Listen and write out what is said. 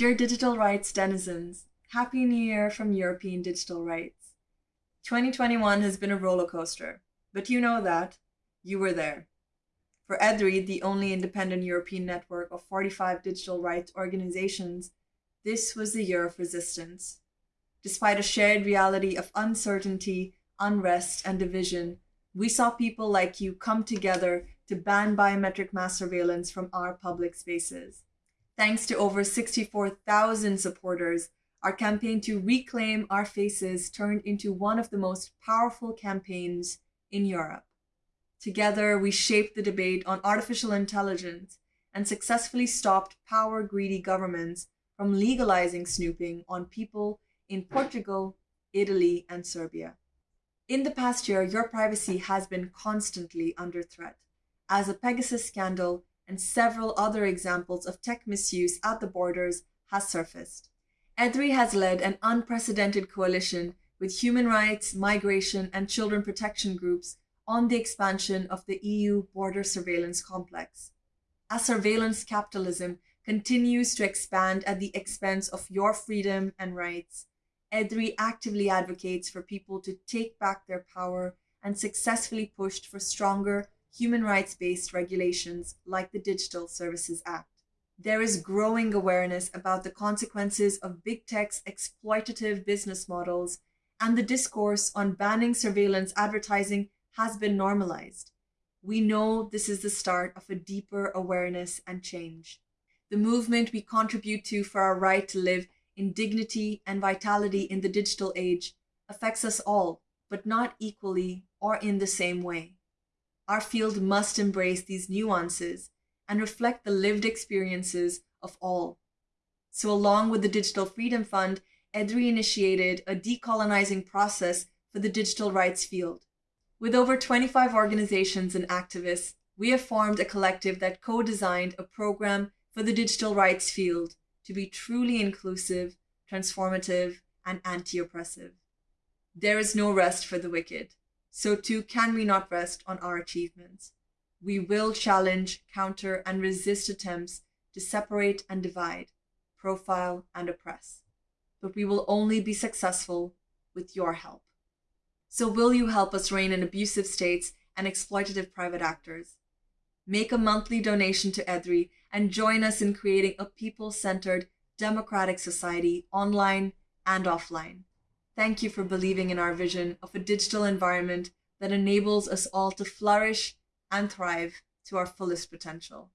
Dear digital rights denizens, Happy New Year from European Digital Rights. 2021 has been a roller coaster, but you know that. You were there. For EDRI, the only independent European network of 45 digital rights organizations, this was the year of resistance. Despite a shared reality of uncertainty, unrest, and division, we saw people like you come together to ban biometric mass surveillance from our public spaces. Thanks to over 64,000 supporters, our campaign to reclaim our faces turned into one of the most powerful campaigns in Europe. Together, we shaped the debate on artificial intelligence and successfully stopped power greedy governments from legalizing snooping on people in Portugal, Italy, and Serbia. In the past year, your privacy has been constantly under threat, as the Pegasus scandal and several other examples of tech misuse at the borders has surfaced. EDRI has led an unprecedented coalition with human rights, migration, and children protection groups on the expansion of the EU border surveillance complex. As surveillance capitalism continues to expand at the expense of your freedom and rights, EDRI actively advocates for people to take back their power and successfully pushed for stronger human rights-based regulations like the Digital Services Act. There is growing awareness about the consequences of big tech's exploitative business models, and the discourse on banning surveillance advertising has been normalized. We know this is the start of a deeper awareness and change. The movement we contribute to for our right to live in dignity and vitality in the digital age affects us all, but not equally or in the same way. Our field must embrace these nuances and reflect the lived experiences of all. So along with the Digital Freedom Fund, EDRI initiated a decolonizing process for the digital rights field. With over 25 organizations and activists, we have formed a collective that co-designed a program for the digital rights field to be truly inclusive, transformative, and anti-oppressive. There is no rest for the wicked so too can we not rest on our achievements. We will challenge, counter, and resist attempts to separate and divide, profile, and oppress. But we will only be successful with your help. So will you help us rein in abusive states and exploitative private actors? Make a monthly donation to EDRI and join us in creating a people-centered, democratic society online and offline. Thank you for believing in our vision of a digital environment that enables us all to flourish and thrive to our fullest potential.